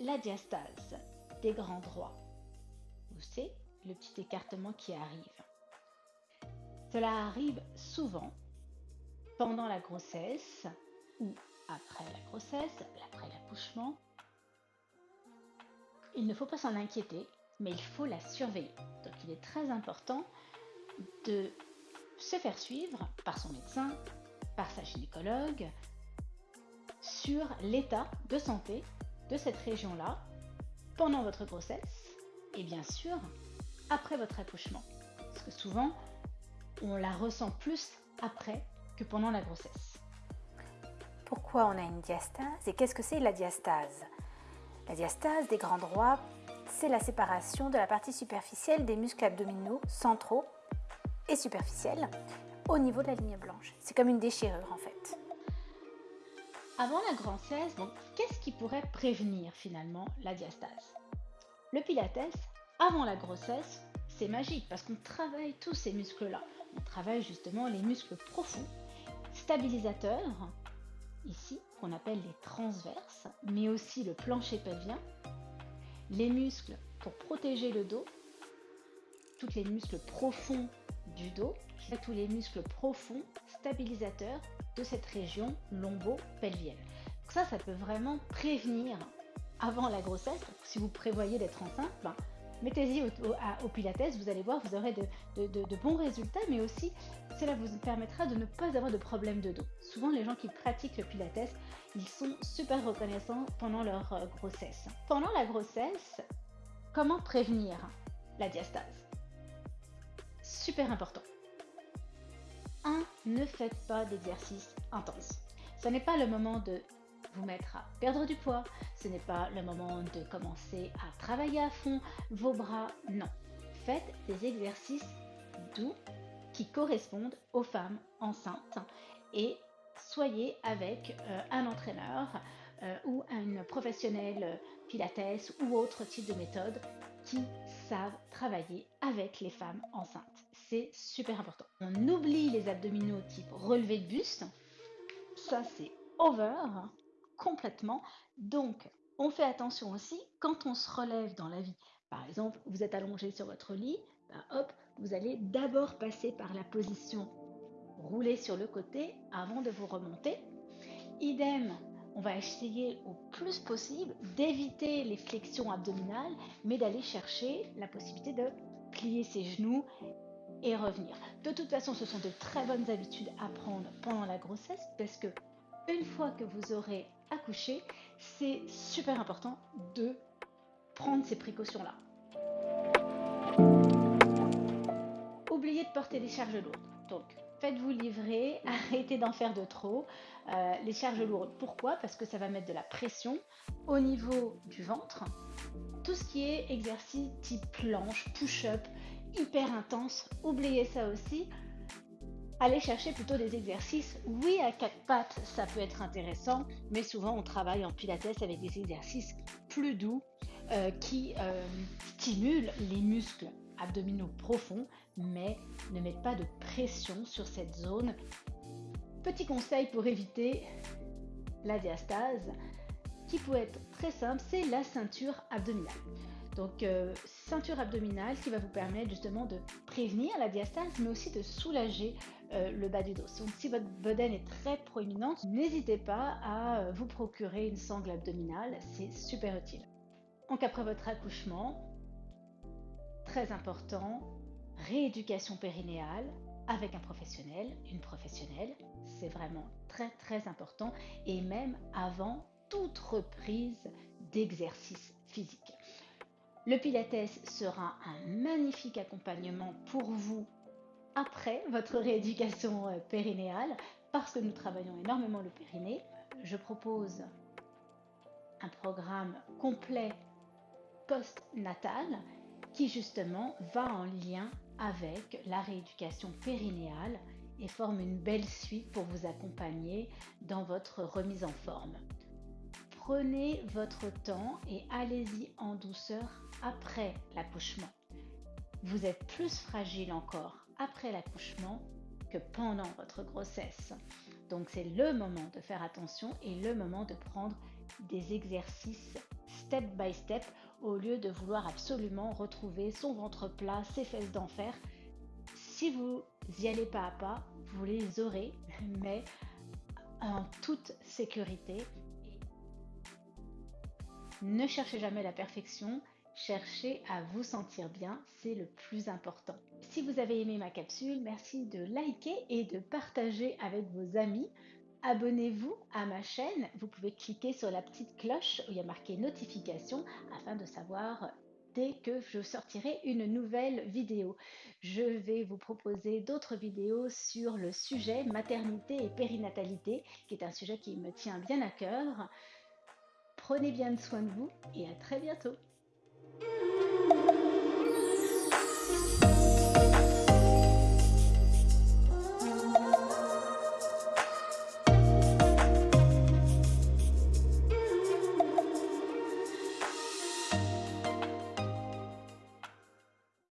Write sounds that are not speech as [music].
la diastase des grands droits. Vous savez, le petit écartement qui arrive. Cela arrive souvent pendant la grossesse ou après la grossesse, après l'accouchement. Il ne faut pas s'en inquiéter, mais il faut la surveiller. Donc il est très important de se faire suivre par son médecin, par sa gynécologue, sur l'état de santé de cette région-là pendant votre grossesse et bien sûr après votre accouchement. Parce que souvent, on la ressent plus après que pendant la grossesse. Pourquoi on a une diastase et qu'est-ce que c'est la diastase? La diastase des grands droits, c'est la séparation de la partie superficielle des muscles abdominaux centraux et superficiels au niveau de la ligne blanche. C'est comme une déchirure en fait. Avant la grossesse, qu'est-ce qui pourrait prévenir finalement la diastase? Le pilates, avant la grossesse, c'est magique parce qu'on travaille tous ces muscles-là. On travaille justement les muscles profonds, stabilisateurs, ici qu'on appelle les transverses, mais aussi le plancher pelvien, les muscles pour protéger le dos, tous les muscles profonds du dos, tous les muscles profonds stabilisateurs de cette région lombo-pelvienne. Ça, ça peut vraiment prévenir avant la grossesse. Si vous prévoyez d'être enceinte, ben, mettez-y au, Pilates, vous allez voir, vous aurez de, bons résultats, mais aussi cela vous permettra de ne pas avoir de problème de dos. Souvent, les gens qui pratiquent le Pilates, ils sont super reconnaissants pendant leur euh, grossesse. Pendant la grossesse, comment prévenir la diastase? Super important. 1. Ne faites pas d'exercice intense. Ce n'est pas le moment de vous mettre à perdre du poids, ce n'est pas le moment de commencer à travailler à fond vos bras, non. Faites des exercices doux qui correspondent aux femmes enceintes et soyez avec euh, un entraîneur euh, ou un professionnel pilates ou autre type de méthode qui savent travailler avec les femmes enceintes. C'est super important. On oublie les abdominaux type relevé de buste. Ça, c'est over complètement. Donc, on fait attention aussi quand on se relève dans la vie. Par exemple, vous êtes allongé sur votre lit, bah, hop, vous allez d'abord passer par la position rouler sur le côté avant de vous remonter. Idem, on va essayer au plus possible d'éviter les flexions abdominales, mais d'aller chercher la possibilité de plier ses genoux revenir. De toute façon, ce sont de très bonnes habitudes à prendre pendant la grossesse parce que une fois que vous aurez accouché, c'est super important de prendre ces précautions-là. Oubliez de porter des charges lourdes. Donc, faites-vous livrer, [laughs] arrêtez d'en faire de trop. Euh, les charges lourdes, pourquoi? Parce que ça va mettre de la pression au niveau du ventre. Tout ce qui est exercice type planche, push-up, hyper intense, oubliez ça aussi allez chercher plutôt des exercices. Oui, à quatre pattes, ça peut être intéressant, mais souvent on travaille en pilates avec des exercices plus doux euh, qui euh, stimulent les muscles abdominaux profonds, mais ne mettent pas de pression sur cette zone. Petit conseil pour éviter la diastase, qui peut être très simple, c'est la ceinture abdominale. Donc, euh, ceinture abdominale qui va vous permettre justement de prévenir la diastase, mais aussi de soulager euh, le bas du dos. Donc si votre bedaine est très proéminente, n'hésitez pas à euh, vous procurer une sangle abdominale, c'est super utile. Donc après votre accouchement, très important, rééducation périnéale avec un professionnel, une professionnelle, c'est vraiment très très important et même avant toute reprise d'exercice physique. Le Pilates sera un magnifique accompagnement pour vous après votre rééducation euh, périnéale, parce que nous travaillons énormément le périnée, je propose un programme complet post-natal qui justement va en lien avec la rééducation périnéale et forme une belle suite pour vous accompagner dans votre remise en forme. Prenez votre temps et allez-y en douceur après l'accouchement. Vous êtes plus fragile encore après l'accouchement que pendant votre grossesse. Donc c'est le moment de faire attention et le moment de prendre des exercices step by step au lieu de vouloir absolument retrouver son ventre plat, ses fesses d'enfer. Si vous y allez pas à pas, vous les aurez, [laughs] mais en toute sécurité. Ne cherchez jamais la perfection, cherchez à vous sentir bien, c'est le plus important. Si vous avez aimé ma capsule, merci de liker et de partager avec vos amis. Abonnez-vous à ma chaîne, vous pouvez cliquer sur la petite cloche où il y a marqué notification afin de savoir dès que je sortirai une nouvelle vidéo. Je vais vous proposer d'autres vidéos sur le sujet maternité et périnatalité, qui est un sujet qui me tient bien à cœur. Prenez bien soin de vous et à très bientôt.